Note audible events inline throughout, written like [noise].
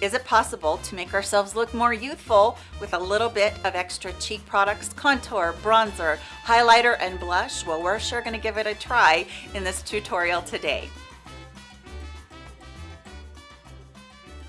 Is it possible to make ourselves look more youthful with a little bit of extra cheek products, contour, bronzer, highlighter, and blush? Well, we're sure gonna give it a try in this tutorial today.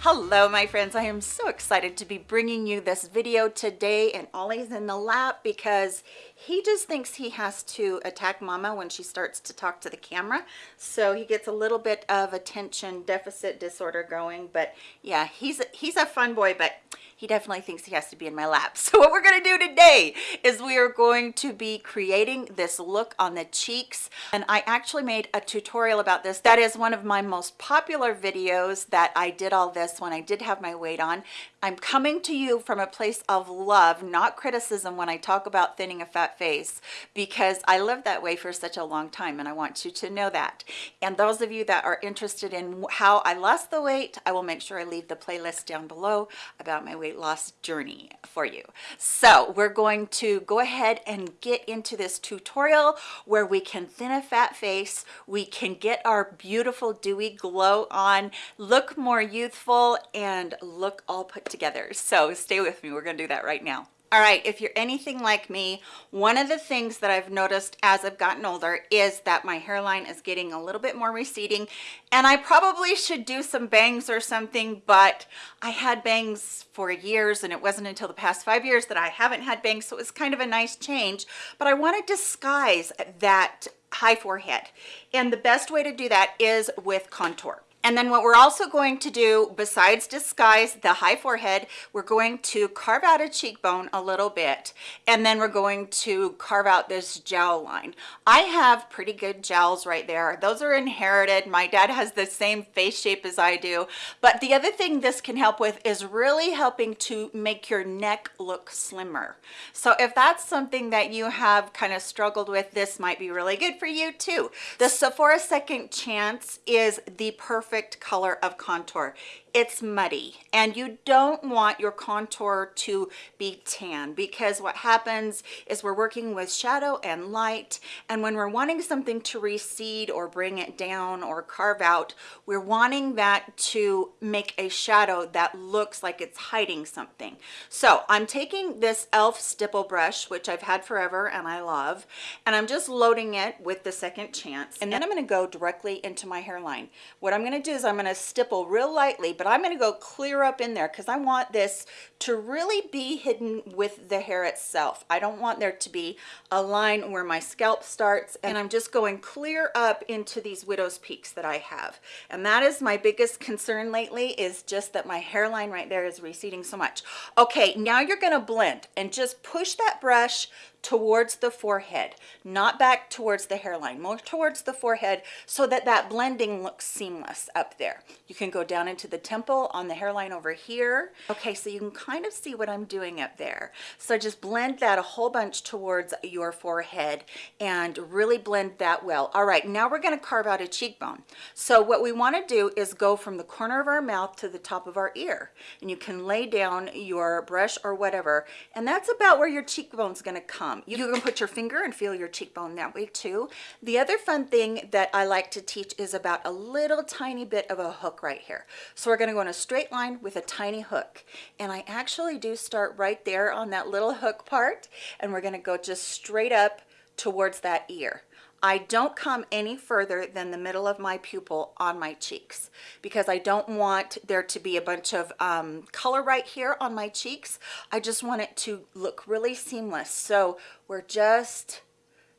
Hello, my friends. I am so excited to be bringing you this video today and Ollie's in the lap because he just thinks he has to attack mama when she starts to talk to the camera. So he gets a little bit of attention deficit disorder going. But yeah, he's a, he's a fun boy, but he definitely thinks he has to be in my lap. [laughs] So what we're gonna do today is we are going to be creating this look on the cheeks. And I actually made a tutorial about this. That is one of my most popular videos that I did all this when I did have my weight on. I'm coming to you from a place of love, not criticism when I talk about thinning a fat face, because I lived that way for such a long time and I want you to know that. And those of you that are interested in how I lost the weight, I will make sure I leave the playlist down below about my weight loss journey for you. So we're going to go ahead and get into this tutorial where we can thin a fat face, we can get our beautiful dewy glow on, look more youthful, and look all put together. So stay with me. We're going to do that right now. All right, if you're anything like me, one of the things that I've noticed as I've gotten older is that my hairline is getting a little bit more receding and I probably should do some bangs or something, but I had bangs for years and it wasn't until the past five years that I haven't had bangs, so it was kind of a nice change, but I want to disguise that high forehead. And the best way to do that is with contour. And then what we're also going to do, besides disguise the high forehead, we're going to carve out a cheekbone a little bit, and then we're going to carve out this jowl line. I have pretty good jowls right there. Those are inherited. My dad has the same face shape as I do. But the other thing this can help with is really helping to make your neck look slimmer. So if that's something that you have kind of struggled with, this might be really good for you too. The Sephora Second Chance is the perfect perfect color of contour. It's muddy and you don't want your contour to be tan because what happens is we're working with shadow and light and when we're wanting something to recede or bring it down or carve out we're wanting that to make a shadow that looks like it's hiding something. So i'm taking this elf stipple brush which i've had forever and i love and i'm just loading it with the second chance and then i'm going to go directly into my hairline. What i'm going to do is i'm going to stipple real lightly but I'm going to go clear up in there because I want this to really be hidden with the hair itself. I don't want there to be a line where my scalp starts and I'm just going clear up into these widow's peaks that I have. And that is my biggest concern lately is just that my hairline right there is receding so much. Okay, now you're going to blend and just push that brush towards the forehead, not back towards the hairline, more towards the forehead so that that blending looks seamless up there. You can go down into the temple on the hairline over here. Okay, so you can kind of see what I'm doing up there. So just blend that a whole bunch towards your forehead and really blend that well. All right, now we're gonna carve out a cheekbone. So what we wanna do is go from the corner of our mouth to the top of our ear. And you can lay down your brush or whatever, and that's about where your cheekbone's gonna come um, you can put your finger and feel your cheekbone that way too. The other fun thing that I like to teach is about a little tiny bit of a hook right here. So we're gonna go in a straight line with a tiny hook. And I actually do start right there on that little hook part. And we're gonna go just straight up towards that ear. I don't come any further than the middle of my pupil on my cheeks because I don't want there to be a bunch of um, color right here on my cheeks. I just want it to look really seamless. So we're just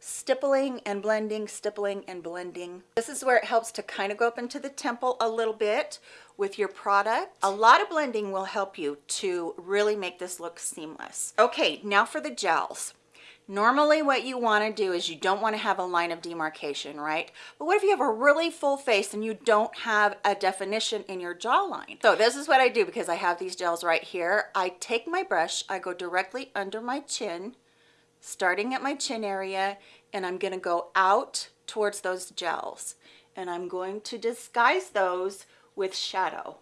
stippling and blending, stippling and blending. This is where it helps to kind of go up into the temple a little bit with your product. A lot of blending will help you to really make this look seamless. Okay, now for the jowls. Normally what you want to do is you don't want to have a line of demarcation, right? But what if you have a really full face and you don't have a definition in your jawline? So this is what I do because I have these jowls right here. I take my brush, I go directly under my chin, starting at my chin area, and I'm going to go out towards those jowls. And I'm going to disguise those with shadow.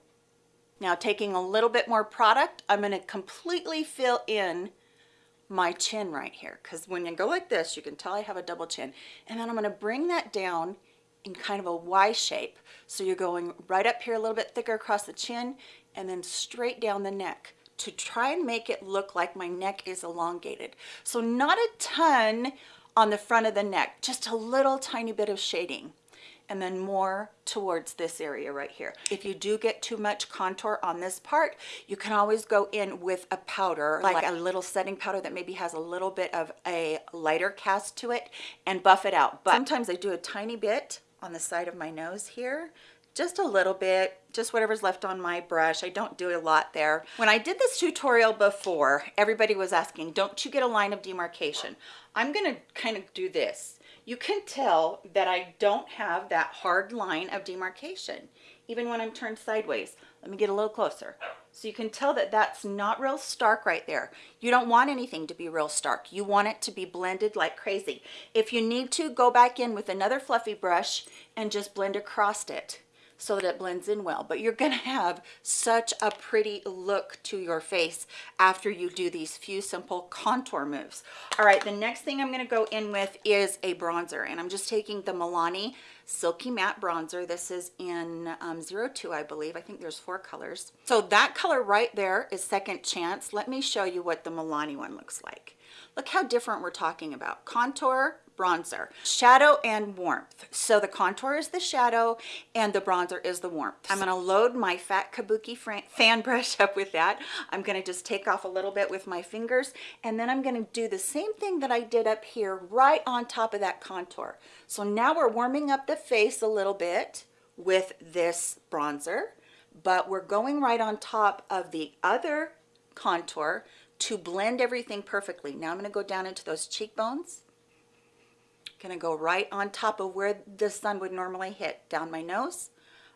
Now taking a little bit more product, I'm going to completely fill in my chin right here because when you go like this you can tell I have a double chin. And then I'm going to bring that down in kind of a Y shape. So you're going right up here a little bit thicker across the chin and then straight down the neck to try and make it look like my neck is elongated. So not a ton on the front of the neck, just a little tiny bit of shading and then more towards this area right here. If you do get too much contour on this part, you can always go in with a powder, like a little setting powder that maybe has a little bit of a lighter cast to it and buff it out. But sometimes I do a tiny bit on the side of my nose here just a little bit, just whatever's left on my brush. I don't do a lot there. When I did this tutorial before, everybody was asking, don't you get a line of demarcation? I'm gonna kind of do this. You can tell that I don't have that hard line of demarcation, even when I'm turned sideways. Let me get a little closer. So you can tell that that's not real stark right there. You don't want anything to be real stark. You want it to be blended like crazy. If you need to, go back in with another fluffy brush and just blend across it so that it blends in well. But you're gonna have such a pretty look to your face after you do these few simple contour moves. All right, the next thing I'm gonna go in with is a bronzer and I'm just taking the Milani Silky Matte Bronzer. This is in um, 02, I believe. I think there's four colors. So that color right there is Second Chance. Let me show you what the Milani one looks like. Look how different we're talking about. Contour, bronzer. Shadow and warmth. So the contour is the shadow and the bronzer is the warmth. I'm going to load my fat kabuki fan [laughs] brush up with that. I'm going to just take off a little bit with my fingers and then i'm going to do the same thing that i did up here right on top of that contour. So now we're warming up the face a little bit with this bronzer but we're going right on top of the other contour to blend everything perfectly. Now I'm going to go down into those cheekbones. To go right on top of where the sun would normally hit, down my nose,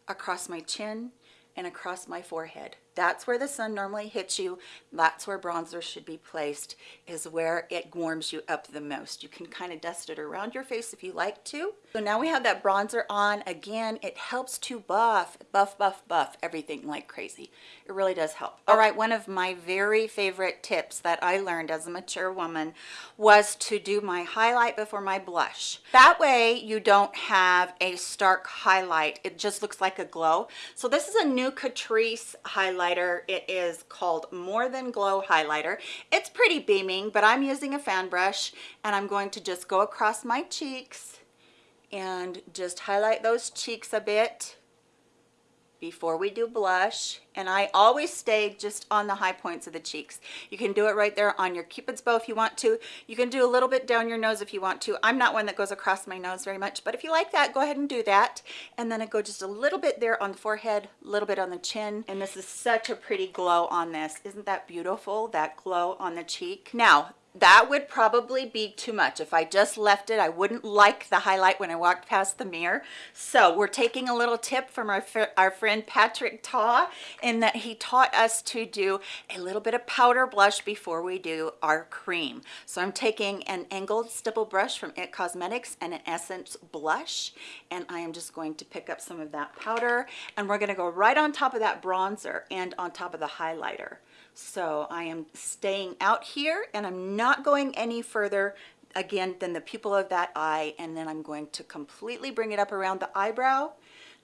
across my chin, and across my forehead. That's where the sun normally hits you. That's where bronzer should be placed, is where it warms you up the most. You can kind of dust it around your face if you like to. So now we have that bronzer on. Again, it helps to buff, buff, buff, buff everything like crazy. It really does help. Oh. All right, one of my very favorite tips that I learned as a mature woman was to do my highlight before my blush. That way you don't have a stark highlight. It just looks like a glow. So this is a new Catrice highlight highlighter. It is called More Than Glow Highlighter. It's pretty beaming, but I'm using a fan brush and I'm going to just go across my cheeks and just highlight those cheeks a bit before we do blush and I always stay just on the high points of the cheeks. You can do it right there on your cupid's bow if you want to. You can do a little bit down your nose if you want to. I'm not one that goes across my nose very much, but if you like that, go ahead and do that. And then I go just a little bit there on the forehead, a little bit on the chin. And this is such a pretty glow on this. Isn't that beautiful, that glow on the cheek? Now, that would probably be too much. If i just left it i wouldn't like the highlight when i walked past the mirror. So we're taking a little tip from our, our friend patrick ta in that he taught us to do a little bit of powder blush before we do our cream. So i'm taking an angled stipple brush from it cosmetics and an essence blush and i am just going to pick up some of that powder and we're going to go right on top of that bronzer and on top of the highlighter so I am staying out here and I'm not going any further again than the pupil of that eye and then I'm going to completely bring it up around the eyebrow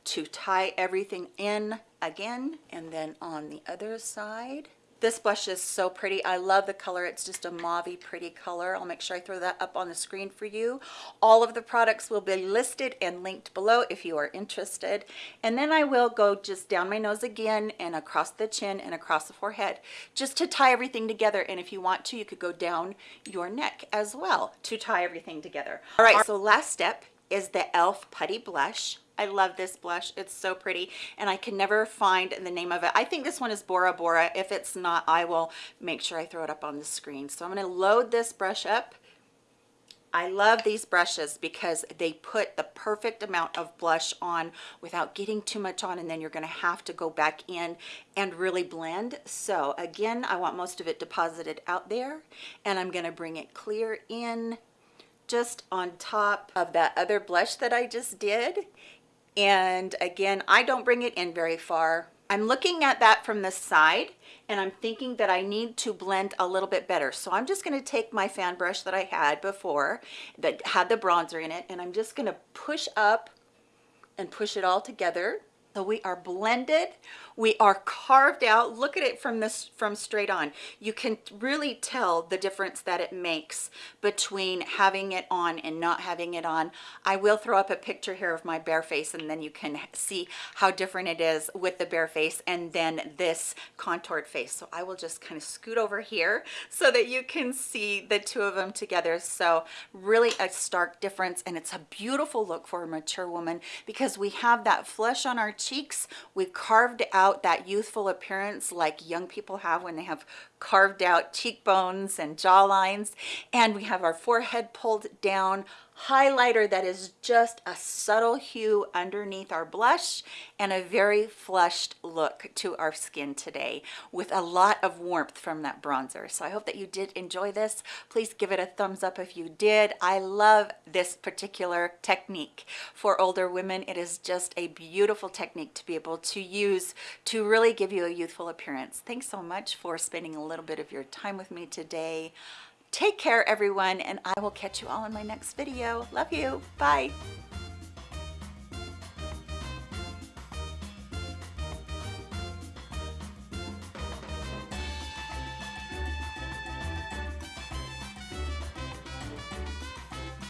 to tie everything in again and then on the other side this blush is so pretty. I love the color. It's just a mauvey pretty color. I'll make sure I throw that up on the screen for you. All of the products will be listed and linked below if you are interested. And then I will go just down my nose again and across the chin and across the forehead just to tie everything together. And if you want to, you could go down your neck as well to tie everything together. All right, so last step is the e.l.f. Putty Blush. I love this blush. It's so pretty and I can never find the name of it. I think this one is Bora Bora. If it's not, I will make sure I throw it up on the screen. So I'm going to load this brush up. I love these brushes because they put the perfect amount of blush on without getting too much on and then you're going to have to go back in and really blend. So again, I want most of it deposited out there and I'm going to bring it clear in just on top of that other blush that I just did and again, I don't bring it in very far. I'm looking at that from the side and I'm thinking that I need to blend a little bit better. So I'm just gonna take my fan brush that I had before that had the bronzer in it and I'm just gonna push up and push it all together. So we are blended. We are carved out. Look at it from this from straight on. You can really tell the difference that it makes between having it on and not having it on. I will throw up a picture here of my bare face and then you can see how different it is with the bare face and then this contoured face. So i will just kind of scoot over here so that you can see the two of them together. So really a stark difference and it's a beautiful look for a mature woman because we have that flush on our cheeks we carved out that youthful appearance like young people have when they have carved out cheekbones and jawlines. and we have our forehead pulled down highlighter that is just a subtle hue underneath our blush and a very flushed look to our skin today with a lot of warmth from that bronzer. So I hope that you did enjoy this. Please give it a thumbs up if you did. I love this particular technique for older women. It is just a beautiful technique to be able to use to really give you a youthful appearance. Thanks so much for spending a little bit of your time with me today. Take care, everyone, and I will catch you all in my next video. Love you. Bye.